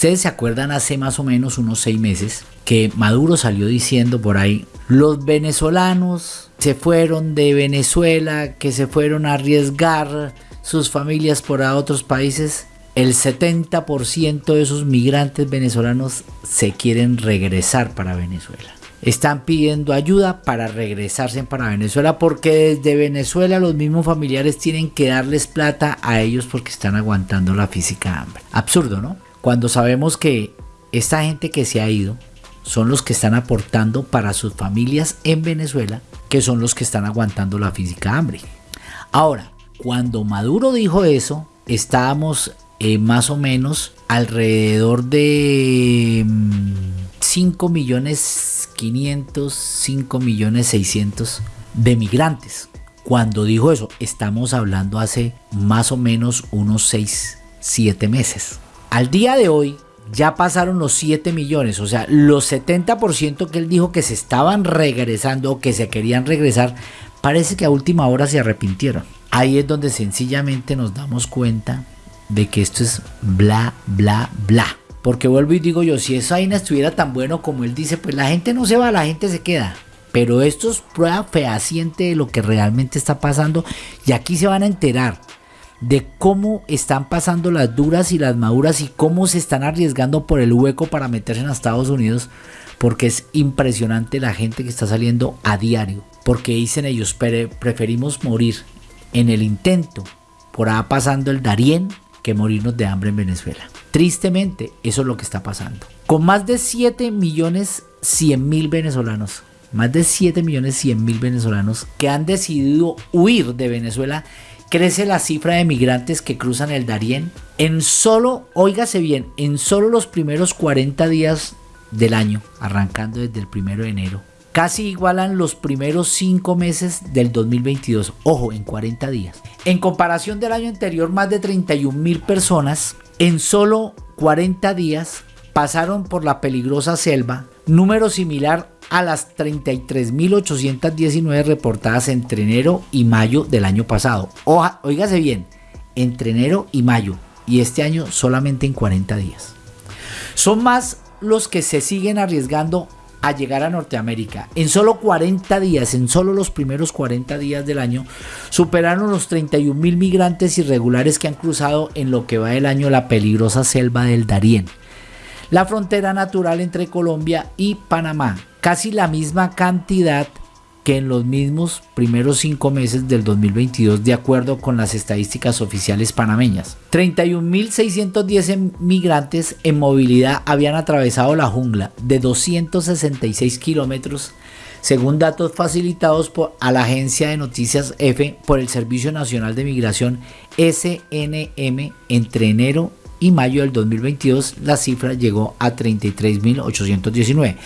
Ustedes se acuerdan hace más o menos unos seis meses que Maduro salió diciendo por ahí, los venezolanos se fueron de Venezuela, que se fueron a arriesgar sus familias por a otros países. El 70% de esos migrantes venezolanos se quieren regresar para Venezuela están pidiendo ayuda para regresarse para Venezuela porque desde Venezuela los mismos familiares tienen que darles plata a ellos porque están aguantando la física hambre. Absurdo, ¿no? Cuando sabemos que esta gente que se ha ido son los que están aportando para sus familias en Venezuela, que son los que están aguantando la física hambre. Ahora, cuando Maduro dijo eso, estábamos eh, más o menos alrededor de 5 mm, millones 500, 5 millones 600 de migrantes. Cuando dijo eso, estamos hablando hace más o menos unos 6, 7 meses. Al día de hoy ya pasaron los 7 millones, o sea, los 70% que él dijo que se estaban regresando o que se querían regresar, parece que a última hora se arrepintieron. Ahí es donde sencillamente nos damos cuenta de que esto es bla, bla, bla. Porque vuelvo y digo yo, si esa vaina estuviera tan bueno como él dice, pues la gente no se va, la gente se queda. Pero esto es prueba fehaciente de lo que realmente está pasando. Y aquí se van a enterar de cómo están pasando las duras y las maduras y cómo se están arriesgando por el hueco para meterse en Estados Unidos. Porque es impresionante la gente que está saliendo a diario. Porque dicen ellos, preferimos morir en el intento por ahí pasando el Darién que morirnos de hambre en Venezuela. Tristemente, eso es lo que está pasando. Con más de 7 millones 100 mil venezolanos, más de 7 millones 100 mil venezolanos que han decidido huir de Venezuela, crece la cifra de migrantes que cruzan el Darién en solo, óigase bien, en solo los primeros 40 días del año, arrancando desde el primero de enero. Casi igualan los primeros 5 meses del 2022, ojo, en 40 días. En comparación del año anterior, más de 31 mil personas en solo 40 días pasaron por la peligrosa selva, número similar a las 33.819 reportadas entre enero y mayo del año pasado. Oja, oígase bien, entre enero y mayo, y este año solamente en 40 días. Son más los que se siguen arriesgando a llegar a Norteamérica. En solo 40 días, en solo los primeros 40 días del año, superaron los 31 mil migrantes irregulares que han cruzado en lo que va del año la peligrosa selva del Darién. La frontera natural entre Colombia y Panamá, casi la misma cantidad que en los mismos primeros cinco meses del 2022 de acuerdo con las estadísticas oficiales panameñas. 31.610 migrantes en movilidad habían atravesado la jungla de 266 kilómetros según datos facilitados por, a la agencia de noticias F por el Servicio Nacional de Migración SNM entre enero y mayo del 2022 la cifra llegó a 33.819.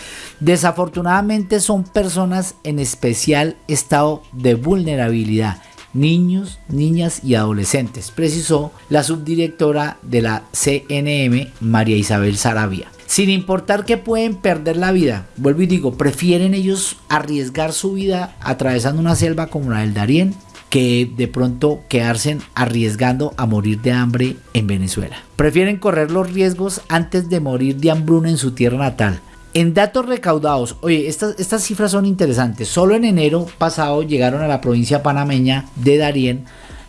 Desafortunadamente son personas en especial estado de vulnerabilidad, niños, niñas y adolescentes, precisó la subdirectora de la CNM, María Isabel Sarabia. Sin importar que pueden perder la vida, vuelvo y digo, prefieren ellos arriesgar su vida atravesando una selva como la del Darién que de pronto quedarse arriesgando a morir de hambre en Venezuela. Prefieren correr los riesgos antes de morir de hambruna en su tierra natal. En datos recaudados, oye, estas, cifras son interesantes. Solo en enero pasado llegaron a la provincia panameña de Darién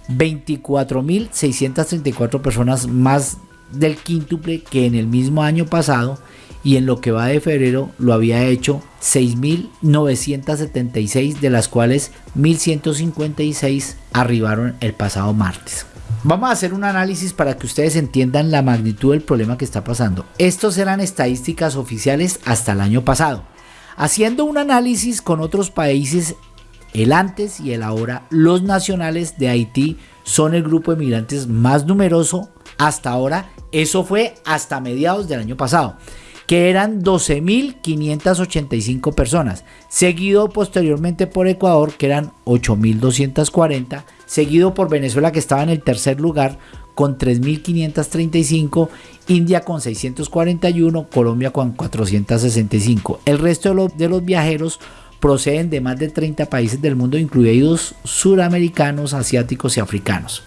24.634 personas más del quíntuple que en el mismo año pasado y en lo que va de febrero lo había hecho 6.976 de las cuales 1.156 arribaron el pasado martes. Vamos a hacer un análisis para que ustedes entiendan la magnitud del problema que está pasando. Estos eran estadísticas oficiales hasta el año pasado. Haciendo un análisis con otros países, el antes y el ahora, los nacionales de Haití son el grupo de migrantes más numeroso hasta ahora. Eso fue hasta mediados del año pasado que eran 12.585 personas, seguido posteriormente por Ecuador, que eran 8.240, seguido por Venezuela, que estaba en el tercer lugar, con 3.535, India con 641, Colombia con 465. El resto de, los viajeros proceden de más de 30 países del mundo, incluidos suramericanos, asiáticos y africanos.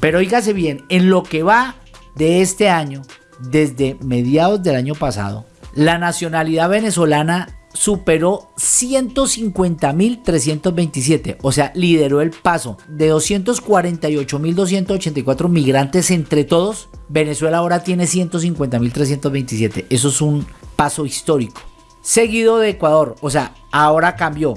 Pero oígase bien, en lo que va de este año, desde mediados del año pasado, la nacionalidad venezolana superó 150.327, o sea, lideró el paso de 248.284 migrantes entre todos. Venezuela ahora tiene 150.327, eso es un paso histórico. Seguido de Ecuador, o sea, ahora cambió.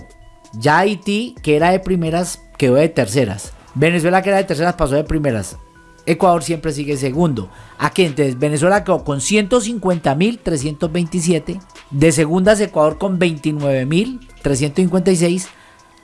Ya Haití, que era de primeras, quedó de terceras. Venezuela, que era de terceras, pasó de primeras. Ecuador siempre sigue segundo. Aquí entonces Venezuela quedó con 150.327. De segundas Ecuador con 29.356.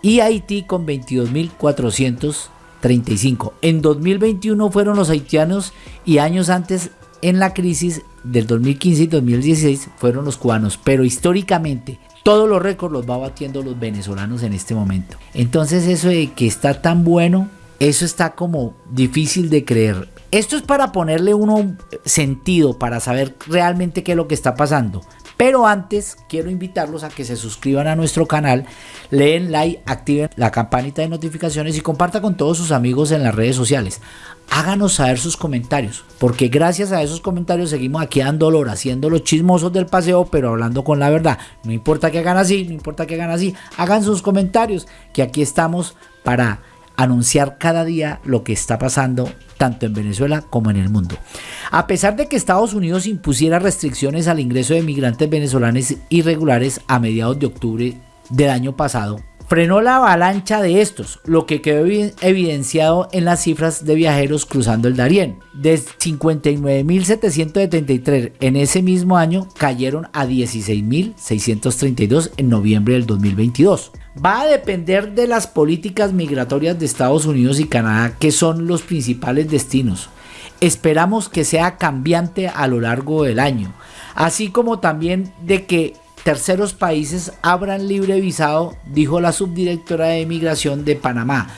Y Haití con 22.435. En 2021 fueron los haitianos y años antes en la crisis del 2015 y 2016 fueron los cubanos. Pero históricamente todos los récords los va batiendo los venezolanos en este momento. Entonces eso de que está tan bueno eso está como difícil de creer. Esto es para ponerle uno sentido, para saber realmente qué es lo que está pasando. Pero antes quiero invitarlos a que se suscriban a nuestro canal, leen like, activen la campanita de notificaciones y compartan con todos sus amigos en las redes sociales. Háganos saber sus comentarios, porque gracias a esos comentarios seguimos aquí dando olor, haciendo los chismosos del paseo, pero hablando con la verdad. No importa que hagan así, no importa que hagan así, hagan sus comentarios, que aquí estamos para anunciar cada día lo que está pasando tanto en Venezuela como en el mundo. A pesar de que Estados Unidos impusiera restricciones al ingreso de migrantes venezolanos irregulares a mediados de octubre del año pasado, frenó la avalancha de estos, lo que quedó evidenciado en las cifras de viajeros cruzando el Darién. De 59.773 en ese mismo año cayeron a 16.632 en noviembre del 2022 va a depender de las políticas migratorias de Estados Unidos y Canadá, que son los principales destinos. Esperamos que sea cambiante a lo largo del año, así como también de que terceros países abran libre visado, dijo la subdirectora de migración de Panamá.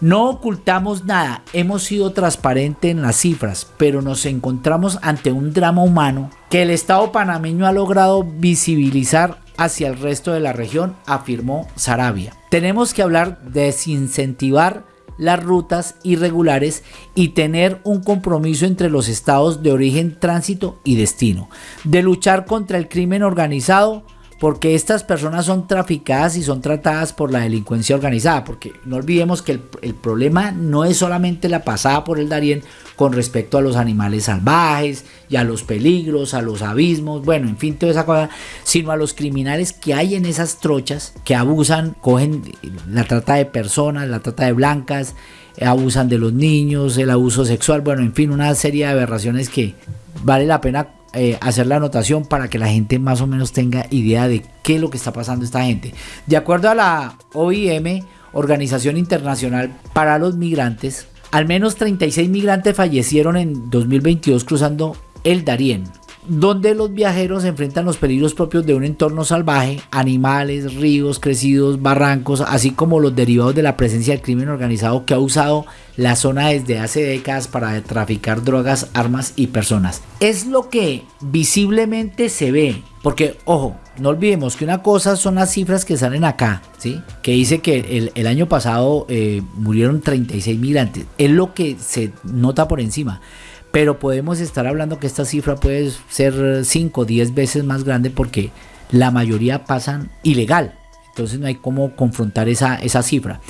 No ocultamos nada, hemos sido transparentes en las cifras, pero nos encontramos ante un drama humano que el Estado panameño ha logrado visibilizar hacia el resto de la región, afirmó Sarabia. Tenemos que hablar de desincentivar las rutas irregulares y tener un compromiso entre los estados de origen, tránsito y destino, de luchar contra el crimen organizado, porque estas personas son traficadas y son tratadas por la delincuencia organizada, porque no olvidemos que el, problema no es solamente la pasada por el Darién con respecto a los animales salvajes y a los peligros, a los abismos, bueno, en fin, toda esa cosa, sino a los criminales que hay en esas trochas que abusan, cogen la trata de personas, la trata de blancas, abusan de los niños, el abuso sexual, bueno, en fin, una serie de aberraciones que vale la pena eh, hacer la anotación para que la gente más o menos tenga idea de qué es lo que está pasando esta gente. De acuerdo a la OIM, Organización Internacional para los Migrantes, al menos 36 migrantes fallecieron en 2022 cruzando el Darién, donde los viajeros enfrentan los peligros propios de un entorno salvaje, animales, ríos crecidos, barrancos, así como los derivados de la presencia del crimen organizado que ha usado la zona desde hace décadas para traficar drogas, armas y personas. Es lo que visiblemente se ve, porque ojo, no olvidemos que una cosa son las cifras que salen acá, ¿sí? Que dice que el, año pasado eh, murieron 36 migrantes, es lo que se nota por encima pero podemos estar hablando que esta cifra puede ser 5 o 10 veces más grande porque la mayoría pasan ilegal. Entonces no hay cómo confrontar esa, esa cifra.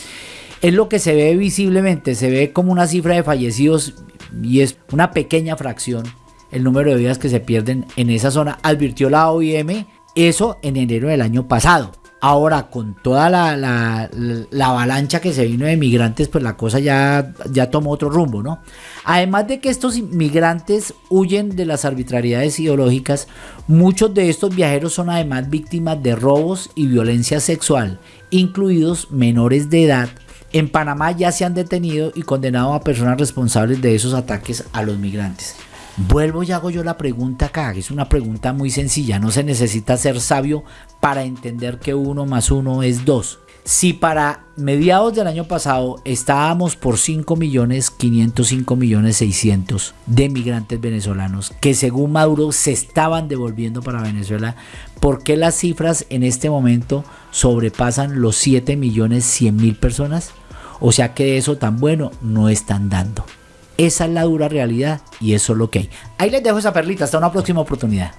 Es lo que se ve visiblemente, se ve como una cifra de fallecidos y es una pequeña fracción el número de vidas que se pierden en esa zona, advirtió la OIM eso en enero del año pasado. Ahora, con toda la, la, avalancha que se vino de migrantes, pues la cosa ya, ya tomó otro rumbo, ¿no? Además de que estos migrantes huyen de las arbitrariedades ideológicas, muchos de estos viajeros son además víctimas de robos y violencia sexual, incluidos menores de edad. En Panamá ya se han detenido y condenado a personas responsables de esos ataques a los migrantes. Vuelvo y hago yo la pregunta acá, es una pregunta muy sencilla, no se necesita ser sabio para entender que uno más uno es dos. Si para mediados del año pasado estábamos por 5 millones 505 millones 600 de migrantes venezolanos que según Maduro se estaban devolviendo para Venezuela, ¿por qué las cifras en este momento sobrepasan los 7 millones 100 mil personas? O sea que eso tan bueno no están dando. Esa es la dura realidad y eso es lo que hay. Ahí les dejo esa perlita, hasta una próxima oportunidad.